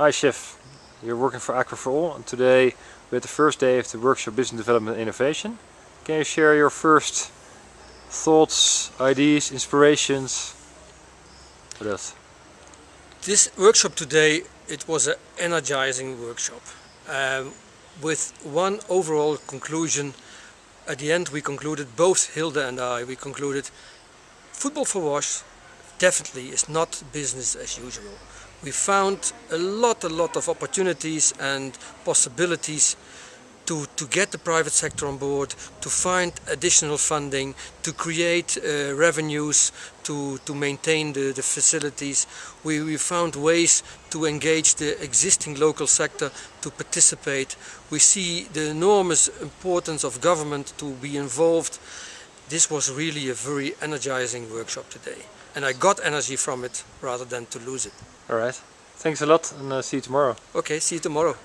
Hi Chef, you're working for Aqua for All and today we had the first day of the workshop Business Development Innovation. Can you share your first thoughts, ideas, inspirations with us? This workshop today, it was an energizing workshop um, with one overall conclusion. At the end we concluded, both Hilda and I, we concluded football for wash definitely is not business as usual. We found a lot, a lot of opportunities and possibilities to, to get the private sector on board, to find additional funding, to create uh, revenues, to, to maintain the, the facilities. We, we found ways to engage the existing local sector to participate. We see the enormous importance of government to be involved. This was really a very energizing workshop today and I got energy from it rather than to lose it. Alright, thanks a lot and uh, see you tomorrow. Okay, see you tomorrow.